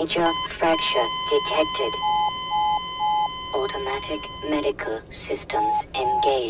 Major fracture detected. Automatic medical systems engaged.